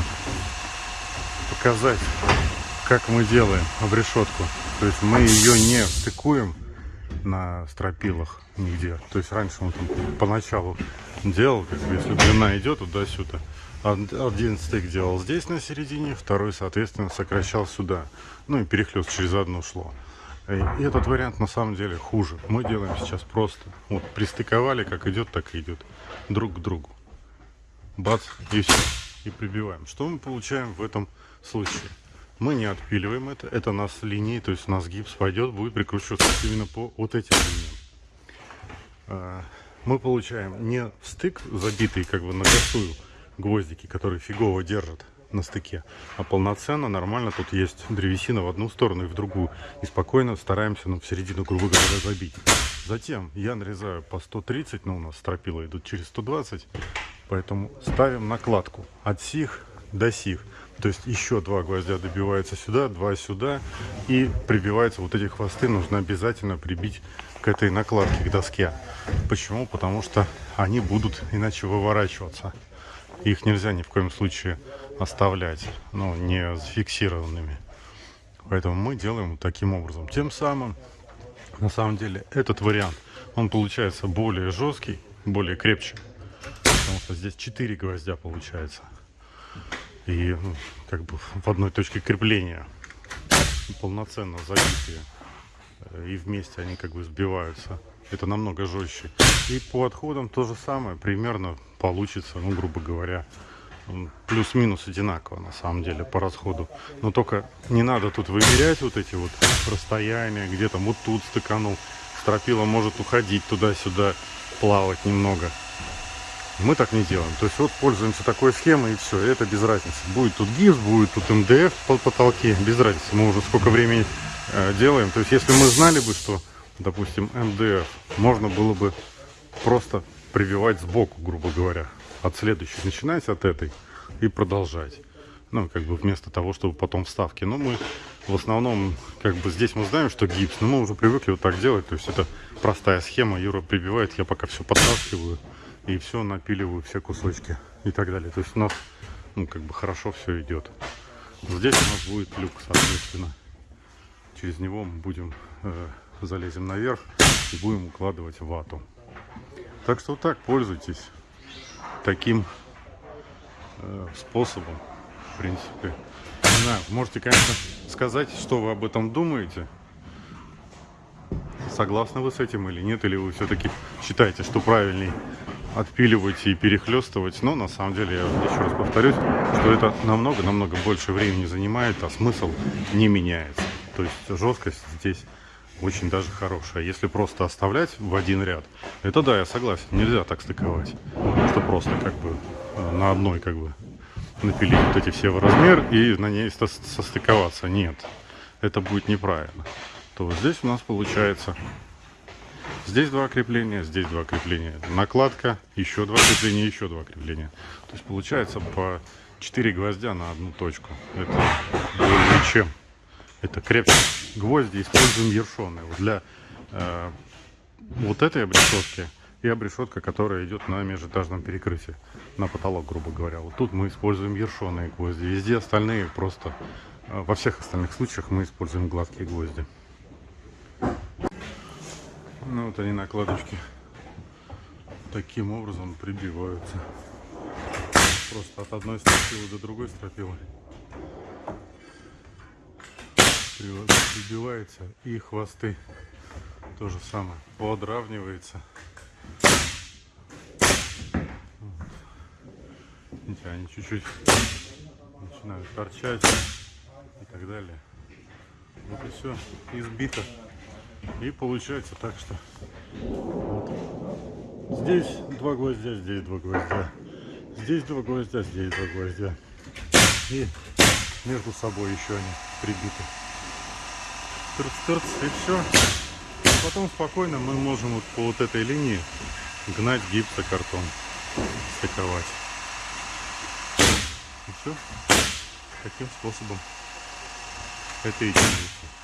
нужно показать, как мы делаем обрешетку. То есть мы ее не стыкуем на стропилах нигде. То есть раньше он там поначалу делал, как бы, если длина идет туда-сюда. Один стык делал здесь на середине, второй, соответственно, сокращал сюда. Ну и перехлест через одно шло. И этот вариант на самом деле хуже. Мы делаем сейчас просто. Вот пристыковали, как идет, так и идет. Друг к другу. Бац, и все. И прибиваем. Что мы получаем в этом случае? Мы не отпиливаем это. Это у нас линии, то есть у нас гипс пойдет, будет прикручиваться именно по вот этим линиям. А, мы получаем не стык забитый как бы на косую гвоздики, которые фигово держат на стыке, а полноценно, нормально. Тут есть древесина в одну сторону и в другую. И спокойно стараемся ну, в середину, грубо говоря, забить. Затем я нарезаю по 130, но у нас стропила идут через 120. Поэтому ставим накладку от сих до сих. То есть еще два гвоздя добиваются сюда, два сюда. И прибиваются вот эти хвосты нужно обязательно прибить к этой накладке, к доске. Почему? Потому что они будут иначе выворачиваться. Их нельзя ни в коем случае оставлять, ну, не зафиксированными. Поэтому мы делаем таким образом. Тем самым, на самом деле, этот вариант, он получается более жесткий, более крепче. Что здесь 4 гвоздя получается. И ну, как бы в одной точке крепления полноценно забитые. И вместе они как бы сбиваются. Это намного жестче. И по отходам то же самое. Примерно получится, ну, грубо говоря, плюс-минус одинаково на самом деле по расходу. Но только не надо тут вымерять вот эти вот расстояния, где там вот тут стыканул. Стропила может уходить туда-сюда, плавать немного. Мы так не делаем. То есть вот пользуемся такой схемой и все. Это без разницы. Будет тут гипс, будет тут МДФ по потолке. Без разницы. Мы уже сколько времени э, делаем. То есть если мы знали бы, что, допустим, МДФ можно было бы просто прививать сбоку, грубо говоря от следующей, начинать от этой и продолжать. Ну, как бы вместо того, чтобы потом вставки. Но мы в основном, как бы здесь мы знаем, что гипс, но мы уже привыкли вот так делать. То есть это простая схема. Юра прибивает, я пока все подтаскиваю и все напиливаю, все кусочки и так далее. То есть у нас, ну, как бы хорошо все идет. Здесь у нас будет люк, соответственно. Через него мы будем, э, залезем наверх и будем укладывать вату. Так что вот так, пользуйтесь таким э, способом, в принципе. Не знаю, можете, конечно, сказать, что вы об этом думаете. Согласны вы с этим или нет, или вы все-таки считаете, что правильней отпиливать и перехлестывать. Но на самом деле, я еще раз повторюсь, что это намного-намного больше времени занимает, а смысл не меняется. То есть жесткость здесь очень даже хорошая. Если просто оставлять в один ряд, это да, я согласен, нельзя так стыковать. Что просто как бы э, на одной как бы напилить вот эти все в размер и на ней состыковаться. Нет, это будет неправильно. То здесь у нас получается здесь два крепления, здесь два крепления. Накладка, еще два крепления, еще два крепления. То есть получается по 4 гвоздя на одну точку. Это более чем. Это крепче гвозди используем ершоны. Вот для э, вот этой обрешетки и обрешетка, которая идет на межэтажном перекрытии, на потолок, грубо говоря. Вот тут мы используем ершоные гвозди. Везде остальные просто, э, во всех остальных случаях мы используем гладкие гвозди. Ну вот они накладочки таким образом прибиваются. Просто от одной стропилы до другой стропилы. Прибивается и хвосты то же самое подравнивается. Видите, они чуть-чуть начинают торчать и так далее. Вот и все избито и получается так что вот. здесь два гвоздя здесь два гвоздя здесь два гвоздя здесь два гвоздя и между собой еще они прибиты тырц-тырц, и все. Потом спокойно мы можем вот по вот этой линии гнать гипсокартон, стыковать. И все. Таким способом это и делается.